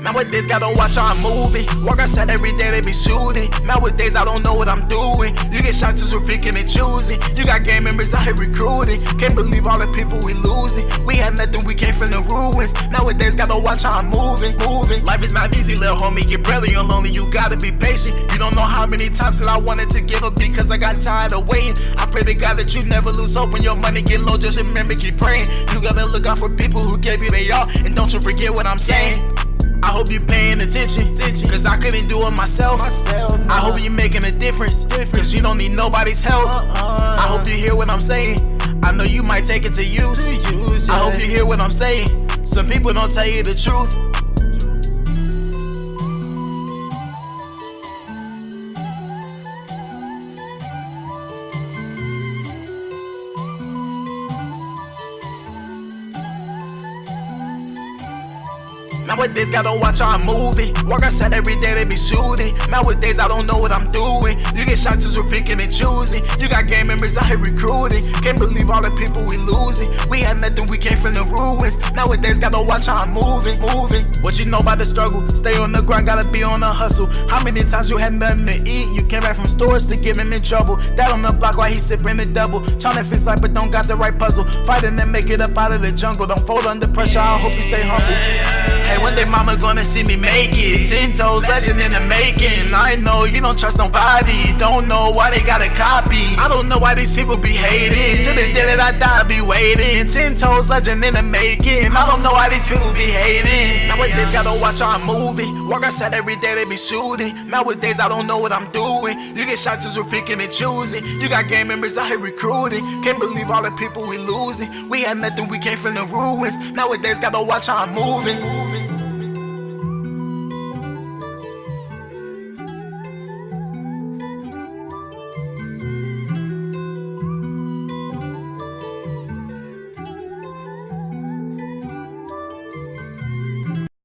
Nowadays, gotta watch how I'm moving. Work outside every day, they be shooting. Nowadays, I don't know what I'm doing. You get shots as we're picking and choosing. You got gang members out here recruiting. Can't believe all the people we losing. We had nothing, we came from the ruins. Nowadays, gotta watch how I'm moving, moving. Life is not easy, little homie. Get brother, you're lonely, you gotta be patient. You don't know how many times that I wanted to give up because I got tired of waiting. I pray to God that you never lose hope when your money get low. Just remember, keep praying. You gotta look out for people who gave you their all. And don't you forget what I'm saying. I hope you're paying attention, cause I couldn't do it myself. I hope you're making a difference, cause you don't need nobody's help. I hope you hear what I'm saying. I know you might take it to use. I hope you hear what I'm saying. Some people don't tell you the truth. Nowadays, gotta watch I'm moving. Work outside every day, they be shooting. Nowadays, I don't know what I'm doing. You get shots as we're picking and choosing. You got gang members out here recruiting. Can't believe all the people we losing. We had nothing, we came from the ruins. Nowadays, gotta watch how I'm moving, moving. What you know about the struggle? Stay on the grind, gotta be on the hustle. How many times you had nothing to eat? You came back from stores to getting in trouble. Dad on the block while he sipping the double. Tryna fix life, but don't got the right puzzle. Fighting and make it up out of the jungle. Don't fold under pressure, I hope you stay humble. One day mama gonna see me make it. Ten toes legend in the making. I know you don't trust nobody. Don't know why they got a copy. I don't know why these people be hating. Till the day that I die, I be waiting. Ten toes legend in the making. I don't know why these people be hating. Nowadays, gotta watch how I'm moving. Work outside every day, they be shooting. Nowadays, I don't know what I'm doing. You get shots as we're picking and choosing. You got gang members out here recruiting. Can't believe all the people we losing. We had nothing, we came from the ruins. Nowadays, gotta watch how I'm moving.